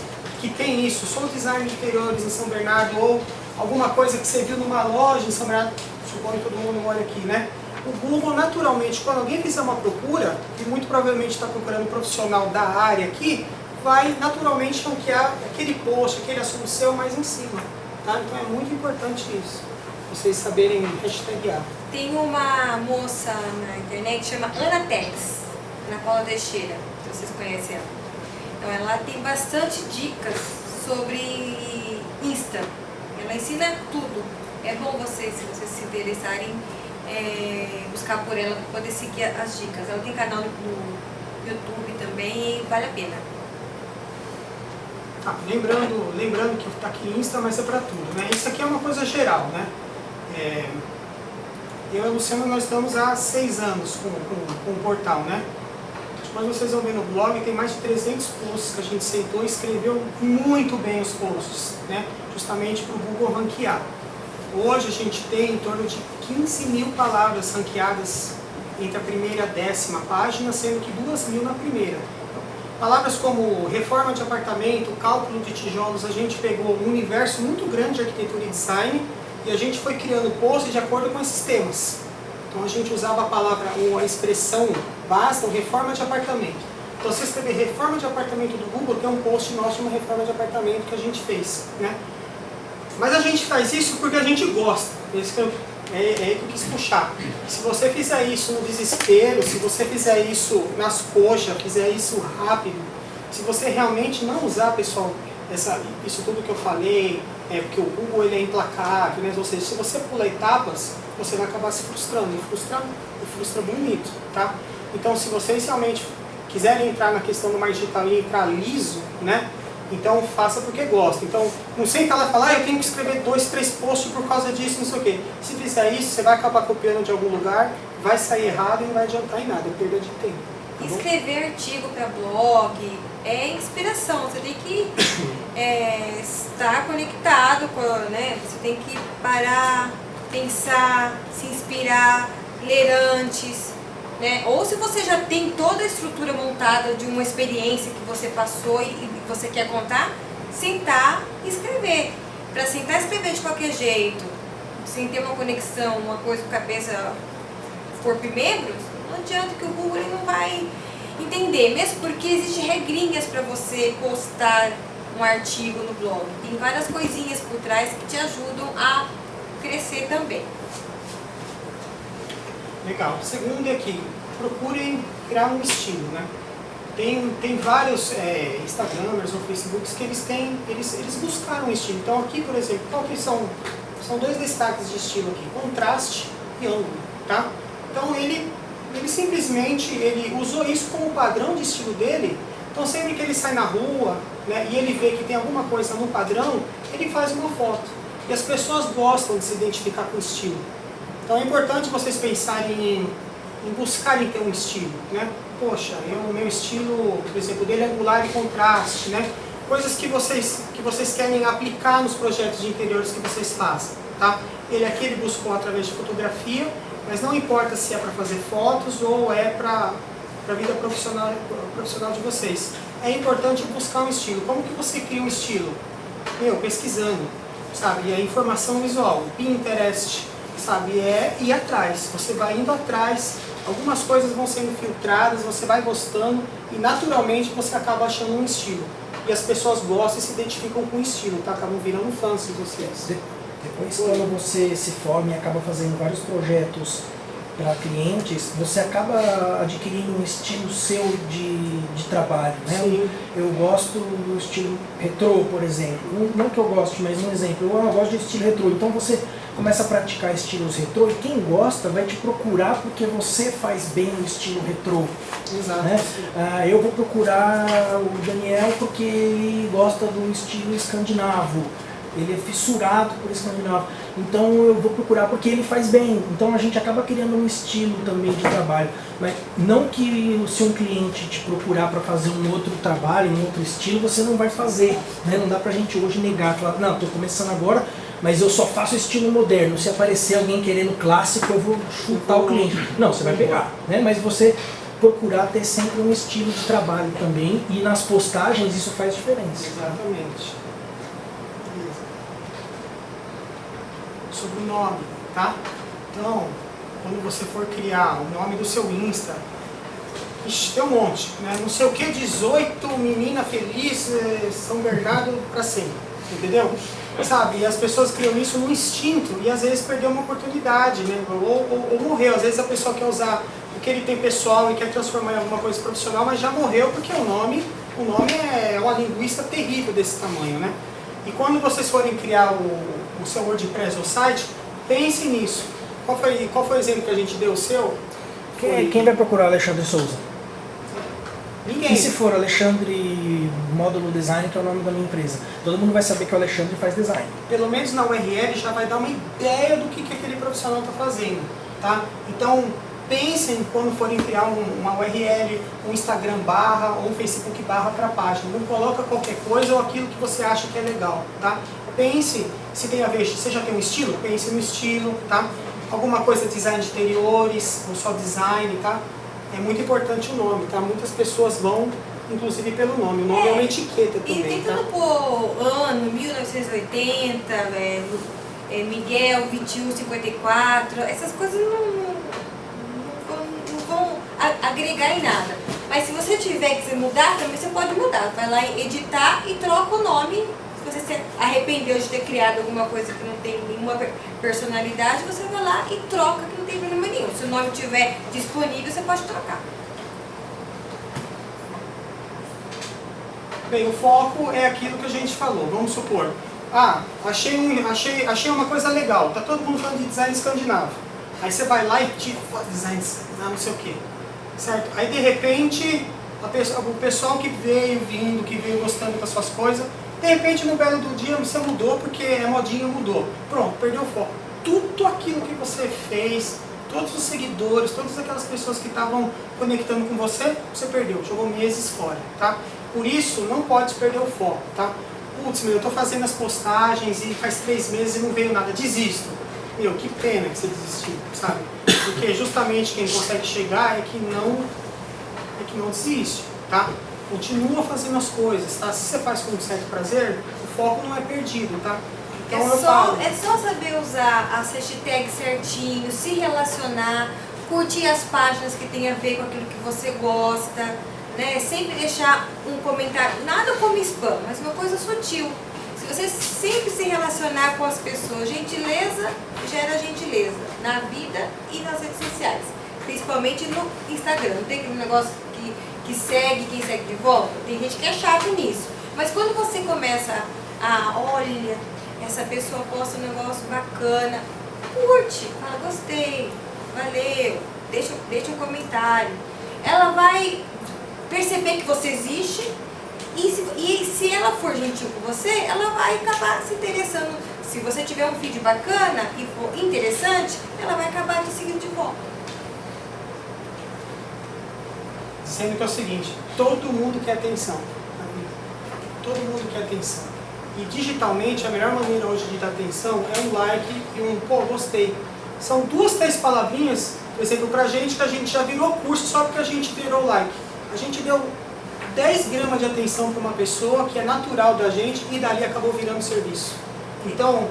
que tem isso, sou design de interiores em São Bernardo, ou alguma coisa que você viu numa loja em São Bernardo, suponho que todo mundo olha aqui, né? o Google naturalmente, quando alguém fizer uma procura, e muito provavelmente está procurando um profissional da área aqui, vai naturalmente ranquear aquele post, aquele assunto seu mais em cima. Tá? Então é muito importante isso, vocês saberem hashtaguear. Tem uma moça na internet que chama Ana Paula Teixeira, se vocês conhecem ela. Então ela tem bastante dicas sobre Insta. Ela ensina tudo. É bom vocês, se vocês se interessarem, é, buscar por ela para poder seguir as dicas. Ela tem canal no YouTube também e vale a pena. Ah, lembrando, lembrando que está aqui Insta, mas é para tudo, né? Isso aqui é uma coisa geral, né? É, eu e o Luciano, nós estamos há seis anos com, com, com o portal, né? Mas vocês vão ver no blog, tem mais de 300 posts que a gente sentou e escreveu muito bem os posts, né? Justamente para o Google ranquear. Hoje a gente tem em torno de 15 mil palavras ranqueadas entre a primeira e a décima página, sendo que duas mil na primeira. Palavras como reforma de apartamento, cálculo de tijolos, a gente pegou um universo muito grande de arquitetura e design e a gente foi criando posts de acordo com esses temas. Então a gente usava a palavra ou a expressão basta, reforma de apartamento. Então se escrever reforma de apartamento do Google, tem um post nosso de uma reforma de apartamento que a gente fez. Né? Mas a gente faz isso porque a gente gosta. Esse que eu, é, é que eu quis puxar. Se você fizer isso no desespero, se você fizer isso nas coxas, fizer isso rápido, se você realmente não usar, pessoal, essa, isso tudo que eu falei, é, porque o Google ele é implacável, né? ou seja, se você pular etapas, você vai acabar se frustrando, e frustra, e frustra bonito, tá? Então, se vocês realmente quiserem entrar na questão do mais digital e entrar liso, né? Então, faça porque gosta. Então, não senta lá e fala, ah, eu tenho que escrever dois, três posts por causa disso, não sei o quê. Se fizer isso, você vai acabar copiando de algum lugar, vai sair errado e não vai adiantar em nada, é perda de tempo. Tá Escrever artigo para blog é inspiração, você tem que é, estar conectado, com, né? você tem que parar, pensar, se inspirar, ler antes, né? Ou se você já tem toda a estrutura montada de uma experiência que você passou e, você quer contar, sentar e escrever. Para sentar e escrever de qualquer jeito, sem ter uma conexão, uma coisa com cabeça, corpo e membros, não adianta que o Google não vai entender, mesmo porque existem regrinhas para você postar um artigo no blog. Tem várias coisinhas por trás que te ajudam a crescer também. Legal. Segundo é procurem criar um estilo, né? Tem, tem vários é, Instagramers ou Facebooks que eles têm, eles, eles buscaram um estilo. Então aqui, por exemplo, qual que são, são dois destaques de estilo aqui, contraste e ângulo, tá? Então ele, ele simplesmente ele usou isso como padrão de estilo dele. Então sempre que ele sai na rua né, e ele vê que tem alguma coisa no padrão, ele faz uma foto. E as pessoas gostam de se identificar com o estilo. Então é importante vocês pensarem em, em buscarem ter um estilo, né? Poxa, o meu estilo, por exemplo, dele é angular e contraste, né? Coisas que vocês, que vocês querem aplicar nos projetos de interiores que vocês fazem, tá? Ele aqui ele buscou através de fotografia, mas não importa se é para fazer fotos ou é para a vida profissional, profissional de vocês. É importante buscar um estilo. Como que você cria um estilo? Meu, pesquisando, sabe? E a informação visual, Pinterest, sabe? É ir atrás. Você vai indo atrás, algumas coisas vão sendo filtradas, você vai gostando e naturalmente você acaba achando um estilo. E as pessoas gostam e se identificam com o estilo, tá? Acabam virando fãs de vocês. Depois quando você se forma e acaba fazendo vários projetos para clientes, você acaba adquirindo um estilo seu de, de trabalho, né? Sim. Eu gosto do estilo retrô, por exemplo. Não, não que eu goste, mas um exemplo. Eu gosto de estilo retrô. Então você começa a praticar estilos retrô e quem gosta vai te procurar porque você faz bem o estilo retrô. Exato. Né? Ah, eu vou procurar o Daniel porque ele gosta do estilo escandinavo. Ele é fissurado por escandinavo. Então eu vou procurar porque ele faz bem. Então a gente acaba criando um estilo também de trabalho. Mas não que se um cliente te procurar para fazer um outro trabalho, um outro estilo, você não vai fazer. Né? Não dá pra gente hoje negar, falar, não, estou começando agora, mas eu só faço estilo moderno. Se aparecer alguém querendo clássico, eu vou chutar o cliente. Não, você vai pegar. Né? Mas você procurar ter sempre um estilo de trabalho também e nas postagens isso faz diferença. Exatamente. Sobre o nome, tá? Então, quando você for criar o nome do seu Insta, ixi, tem um monte, né? Não sei o que, 18, menina feliz, eh, São Bernardo para sempre, entendeu? Sabe, e as pessoas criam isso no instinto e às vezes perdeu uma oportunidade, né? Ou, ou, ou morreu, às vezes a pessoa quer usar o que ele tem pessoal e quer transformar em alguma coisa profissional, mas já morreu porque o nome, o nome é uma linguista terrível desse tamanho, né? E quando vocês forem criar o, o seu WordPress ou site, pense nisso. Qual foi, qual foi o exemplo que a gente deu o seu? Quem, quem vai procurar Alexandre Souza? Ninguém. E se for Alexandre Módulo Design, que é o nome da minha empresa? Todo mundo vai saber que o Alexandre faz design. Pelo menos na URL já vai dar uma ideia do que, que aquele profissional está fazendo. Tá? Então, pensem quando forem criar um, uma URL, um Instagram barra ou um Facebook barra para a página. Não coloca qualquer coisa ou aquilo que você acha que é legal. Tá? Pense se tem a ver, você já tem um estilo? Pense no estilo. Tá? Alguma coisa design de interiores, ou só design. Tá? é muito importante o nome, tá? Muitas pessoas vão, inclusive pelo nome. O nome é, é uma etiqueta também, E tentando tá? pôr ano, 1980, é, é, Miguel, 2154, essas coisas não, não, não, vão agregar em nada. Mas se você tiver que mudar, também você pode mudar. Vai lá editar e troca o nome você se arrependeu de ter criado alguma coisa que não tem nenhuma personalidade, você vai lá e troca que não tem problema nenhum. Se o nome estiver disponível, você pode trocar. Bem, o foco é aquilo que a gente falou. Vamos supor, ah, achei, um, achei, achei uma coisa legal, tá todo mundo falando de design escandinavo. Aí você vai lá e tira, design escandinavo, não sei o quê. Certo? Aí de repente, o pessoal que veio vindo, que veio gostando das suas coisas, de repente, no belo do dia, você mudou porque a modinha mudou. Pronto, perdeu o foco. Tudo aquilo que você fez, todos os seguidores, todas aquelas pessoas que estavam conectando com você, você perdeu, jogou meses fora, tá? Por isso, não pode perder o foco, tá? Putz, meu, eu tô fazendo as postagens e faz três meses e não veio nada, desisto. Meu, que pena que você desistiu, sabe? Porque justamente quem consegue chegar é que não, é que não desiste, tá? Continua fazendo as coisas, tá? Se você faz com um certo prazer, o foco não é perdido, tá? Então é, só, é só saber usar as hashtags certinho, se relacionar, curtir as páginas que tem a ver com aquilo que você gosta, né? Sempre deixar um comentário, nada como spam, mas uma coisa sutil. Se você sempre se relacionar com as pessoas, gentileza gera gentileza na vida e nas redes sociais, principalmente no Instagram. Não tem aquele negócio que segue quem segue de volta. Tem gente que é chato nisso. Mas quando você começa a, olha, essa pessoa posta um negócio bacana, curte, fala, gostei, valeu, deixa, deixa um comentário. Ela vai perceber que você existe e se, e se ela for gentil com você, ela vai acabar se interessando. Se você tiver um vídeo bacana e for interessante, ela vai acabar te seguindo de volta. Sendo que é o seguinte, todo mundo quer atenção. Todo mundo quer atenção. E digitalmente, a melhor maneira hoje de dar atenção é um like e um, pô, gostei. São duas, três palavrinhas, por exemplo, pra gente que a gente já virou curso só porque a gente virou like. A gente deu 10 gramas de atenção para uma pessoa que é natural da gente e dali acabou virando serviço. Então,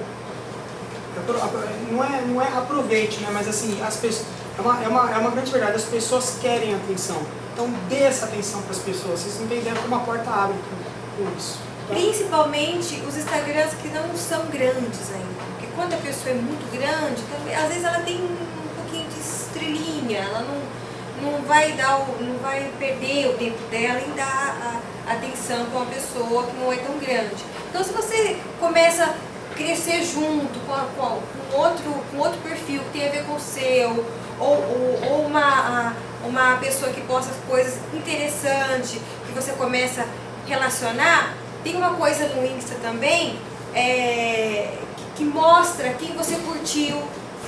não é, não é aproveite, né? mas assim, as pessoas, é, uma, é, uma, é uma grande verdade, as pessoas querem atenção. Então dê essa atenção para as pessoas. Vocês não têm ideia como a porta abre com, isso. Principalmente os Instagrams que não são grandes ainda. Porque quando a pessoa é muito grande, às vezes ela tem um pouquinho de estrelinha, ela não, não, vai, dar o, não vai perder o tempo dela em dar a atenção para uma pessoa que não é tão grande. Então se você começa a crescer junto com, a, com, outro, com outro perfil que tem a ver com o seu, ou, ou, ou uma... Uma pessoa que posta coisas interessantes, que você começa a relacionar, tem uma coisa no Insta também é, que, que, mostra quem você curtiu,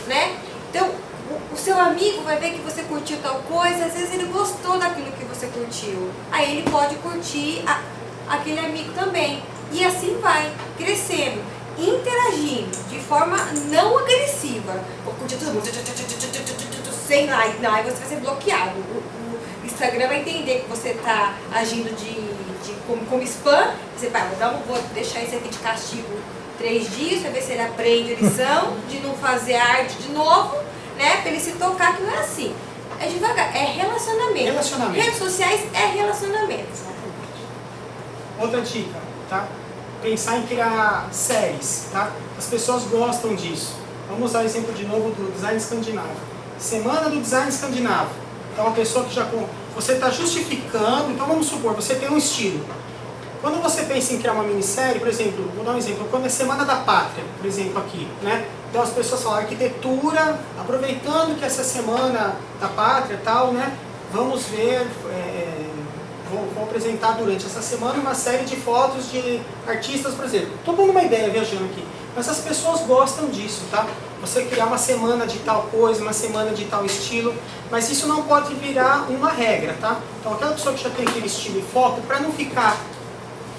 né? Então, o, o, seu amigo vai ver que você curtiu tal coisa, às vezes ele gostou daquilo que você curtiu. Aí ele pode curtir a, aquele amigo também. E assim vai, crescendo, interagindo de forma não agressiva. Vou curtir todo mundo, sem like, não, aí você vai ser bloqueado. O, o Instagram vai entender que você está agindo de, de como, como, spam, você vai, vou, dar, vou deixar esse aqui de castigo três dias, para ver se ele aprende a lição de não fazer arte de novo, né? Para ele se tocar que não é assim. É devagar, é relacionamento. Relacionamento. Redes sociais é relacionamento. Outra dica, tá? Pensar em criar séries, tá? As pessoas gostam disso. Vamos usar o exemplo de novo do design escandinavo Semana do Design Escandinavo. Então, uma pessoa que já... Você está justificando... Então, vamos supor, você tem um estilo. Quando você pensa em criar uma minissérie, por exemplo, vou dar um exemplo, quando é Semana da Pátria, por exemplo, aqui, né? Então as pessoas falam arquitetura, aproveitando que essa Semana da Pátria tal, né? Vamos ver, é, vou apresentar durante essa semana uma série de fotos de artistas, por exemplo. Estou dando uma ideia viajando aqui, mas as pessoas gostam disso, tá? Você criar uma semana de tal coisa, uma semana de tal estilo, mas isso não pode virar uma regra, tá? Então aquela pessoa que já tem aquele estilo e foto, para não ficar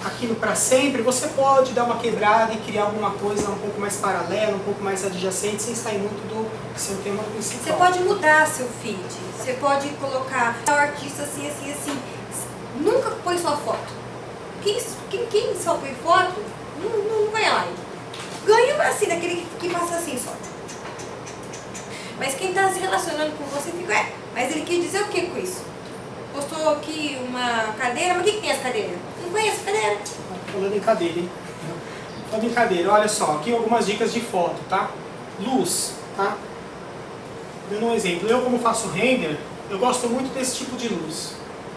aquilo para sempre, você pode dar uma quebrada e criar alguma coisa um pouco mais paralela, um pouco mais adjacente, sem sair muito do seu tema principal. Você pode mudar seu feed, você pode colocar o artista assim, assim, assim. Nunca põe sua foto. Quem, quem, quem só põe foto, não, não, não ganha Ganha assim, daquele que passa assim só. Mas quem está se relacionando com você fica, é, mas ele quer dizer o que com isso? Postou aqui uma cadeira, mas o que, que tem essa cadeira? Não conheço cadeira. Falando em cadeira, hein? Falando em cadeira, olha só, aqui algumas dicas de foto, tá? Luz, tá? Dando um exemplo, eu como faço render, eu gosto muito desse tipo de luz.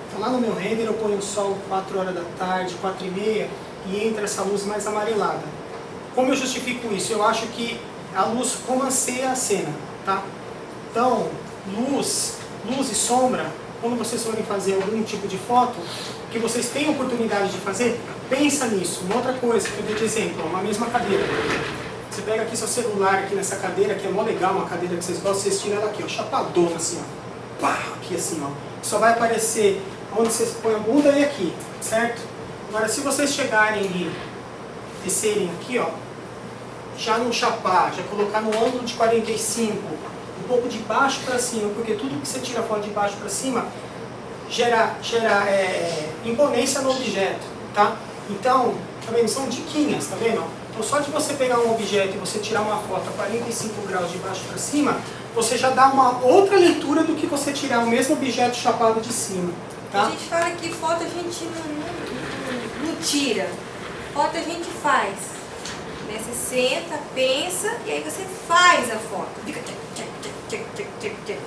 Então lá no meu render eu ponho o sol 4 horas da tarde, 4 e meia, e entra essa luz mais amarelada. Como eu justifico isso? Eu acho que a luz romanceia a cena, tá? Então, luz, luz e sombra, quando vocês forem fazer algum tipo de foto, que vocês têm oportunidade de fazer, pensa nisso. Uma outra coisa que eu dei de exemplo, uma mesma cadeira. Você pega aqui seu celular aqui nessa cadeira, que é mó legal, uma cadeira que vocês gostam, vocês tiram ela aqui, ó, chapadona assim, ó. Pá, aqui assim, ó. Só vai aparecer onde vocês põem a bunda e aqui, certo? Agora, se vocês chegarem e descerem aqui, ó, já não chapar, já colocar no ângulo de 45, um pouco de baixo para cima, porque tudo que você tira foto de baixo para cima gera, gera é, imponência no objeto, tá? Então, tá vendo? São diquinhas, tá vendo? Então, só de você pegar um objeto e você tirar uma foto a 45 graus de baixo para cima, você já dá uma outra leitura do que você tirar o mesmo objeto chapado de cima, tá? A gente fala que foto a gente não, não, não tira, foto a gente faz. Né? Você senta, pensa e aí você faz a foto. Fica tchac.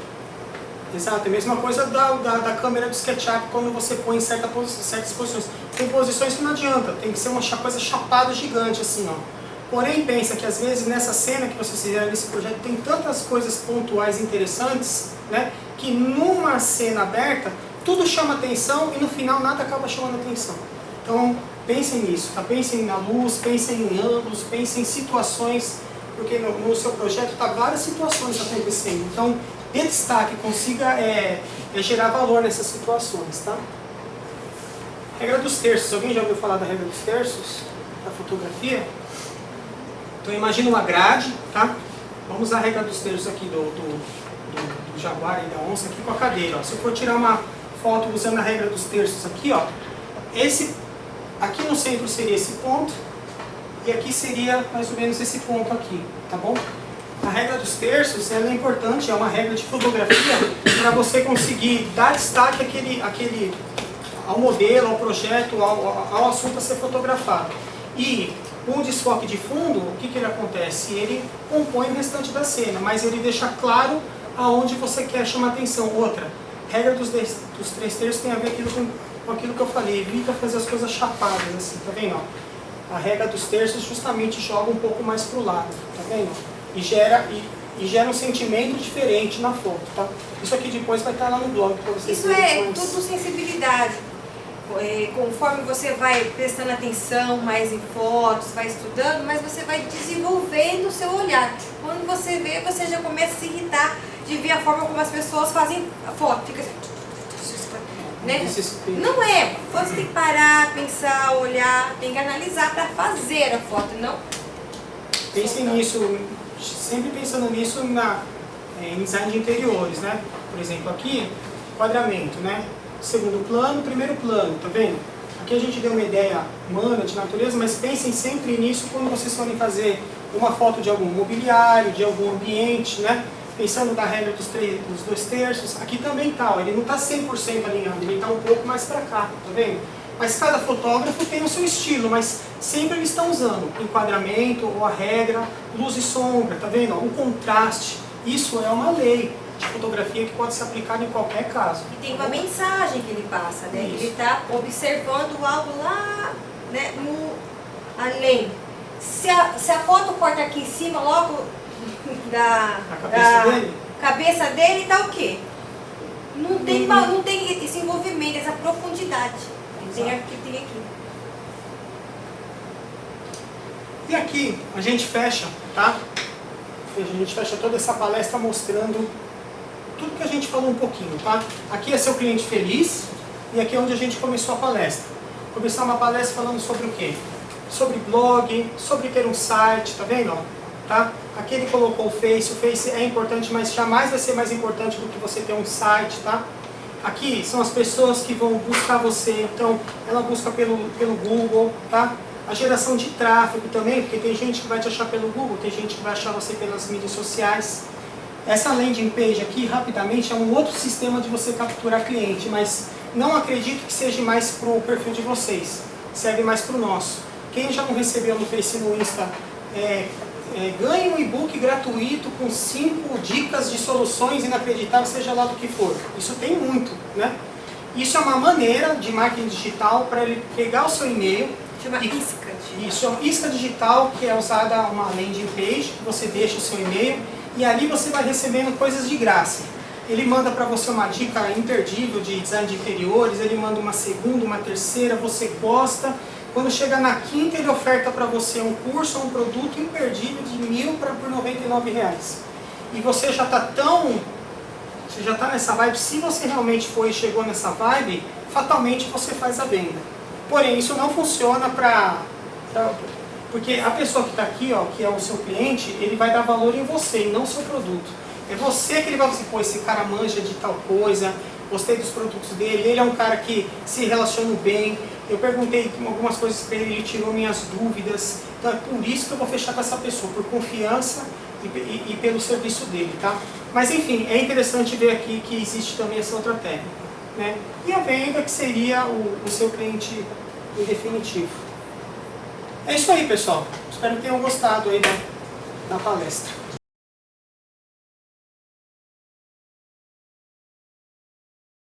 Exato, é a mesma coisa da, da, da câmera do SketchUp quando você põe em certa posi certas posições. Tem posições que não adianta, tem que ser uma coisa chapada gigante assim, ó. Porém, pensa que às vezes nessa cena que vocês fizeram nesse projeto tem tantas coisas pontuais interessantes, né? Que numa cena aberta, tudo chama atenção e no final nada acaba chamando atenção. Então, pensem nisso, tá? Pensem na luz, pensem em ângulos, pensem em situações, porque no, no seu projeto tá várias situações acontecendo. Então, dê destaque, consiga é, é gerar valor nessas situações, tá? Regra dos terços. Alguém já ouviu falar da regra dos terços? Da fotografia? Então imagina uma grade, tá? Vamos a regra dos terços aqui do, do, do, do jaguar e da onça aqui com a cadeira. Ó. Se eu for tirar uma foto usando a regra dos terços aqui, ó, esse, aqui no centro seria esse ponto e aqui seria mais ou menos esse ponto aqui, tá bom? A regra dos terços ela é importante, é uma regra de fotografia para você conseguir dar destaque àquele, àquele, ao modelo, ao projeto, ao, ao assunto a ser fotografado. E o desfoque de fundo, o que, que ele acontece? Ele compõe o restante da cena, mas ele deixa claro aonde você quer chamar atenção. Outra, regra dos, dos três terços tem a ver aquilo com, com aquilo que eu falei, evita fazer as coisas chapadas, assim, tá vendo? A regra dos terços justamente joga um pouco mais pro lado, tá vendo? E gera, e, e gera um sentimento diferente na foto, tá? Isso aqui depois vai estar lá no blog para vocês Isso é tudo sensibilidade. É, conforme você vai prestando atenção mais em fotos, vai estudando, mas você vai desenvolvendo o seu olhar. Quando você vê, você já começa a se irritar de ver a forma como as pessoas fazem a foto. Fica assim, né? Não é. Você tem que parar, pensar, olhar, tem que analisar para fazer a foto, não? Pensem nisso, sempre pensando nisso na, em design de interiores, né? Por exemplo, aqui, quadramento, né? Segundo plano, primeiro plano, tá vendo? Aqui a gente deu uma ideia humana, de natureza, mas pensem sempre nisso quando vocês forem fazer uma foto de algum mobiliário, de algum ambiente, né? Pensando na regra dos, três, dos dois terços, aqui também tá, ó, ele não está 100% alinhado, ele está um pouco mais para cá, tá vendo? Mas cada fotógrafo tem o seu estilo, mas sempre eles estão usando enquadramento ou a regra, luz e sombra, tá vendo? O contraste, isso é uma lei de fotografia que pode ser aplicada em qualquer caso. E tem uma mensagem que ele passa, né? Isso. Ele está observando algo lá, né, no, além. Se a, se a foto corta aqui em cima, logo da, cabeça da dele? cabeça dele, tá o quê? Não tem, Hum. não tem esse envolvimento, essa profundidade. Tem aqui, tem aqui. E aqui a gente fecha, tá? A gente fecha toda essa palestra mostrando tudo que a gente falou um pouquinho, tá? Aqui é seu cliente feliz e aqui é onde a gente começou a palestra. Começar uma palestra falando sobre o quê? Sobre blog, sobre ter um site, tá vendo? Tá? Aqui ele colocou o Face, o Face é importante, mas jamais vai ser mais importante do que você ter um site, tá? Aqui são as pessoas que vão buscar você, então ela busca pelo, pelo Google, tá? A geração de tráfego também, porque tem gente que vai te achar pelo Google, tem gente que vai achar você pelas mídias sociais. Essa landing page aqui, rapidamente, é um outro sistema de você capturar cliente, mas não acredito que seja mais para o perfil de vocês, serve mais para o nosso. Quem já não recebeu no Face e no Insta, é, é, ganhe um e-book gratuito com 5 dicas de soluções inacreditáveis, seja lá do que for. Isso tem muito, né? Isso é uma maneira de marketing digital para ele pegar o seu e-mail, Chama e, isca. Isso, é uma isca digital que é usada uma landing page, que você deixa o seu e-mail e ali você vai recebendo coisas de graça. Ele manda para você uma dica imperdível de design de interiores, ele manda uma segunda, uma terceira, você gosta. Quando chega na quinta, ele oferta para você um curso ou um produto imperdível de mil para por 99 reais. E você já está tão... Você já está nessa vibe, se você realmente foi e chegou nessa vibe, fatalmente você faz a venda. Porém, isso não funciona para... Porque a pessoa que está aqui, ó, que é o seu cliente, ele vai dar valor em você e não seu produto. É você que ele vai dizer, pô, esse cara manja de tal coisa, gostei dos produtos dele, ele é um cara que se relaciona bem, eu perguntei algumas coisas para ele, ele tirou minhas dúvidas, então é por isso que eu vou fechar com essa pessoa, por confiança e, e, e pelo serviço dele, tá? Mas enfim, é interessante ver aqui que existe também essa outra técnica. Né? E a venda que seria o, o seu cliente definitivo. É isso aí, pessoal. Espero que tenham gostado aí da, da palestra.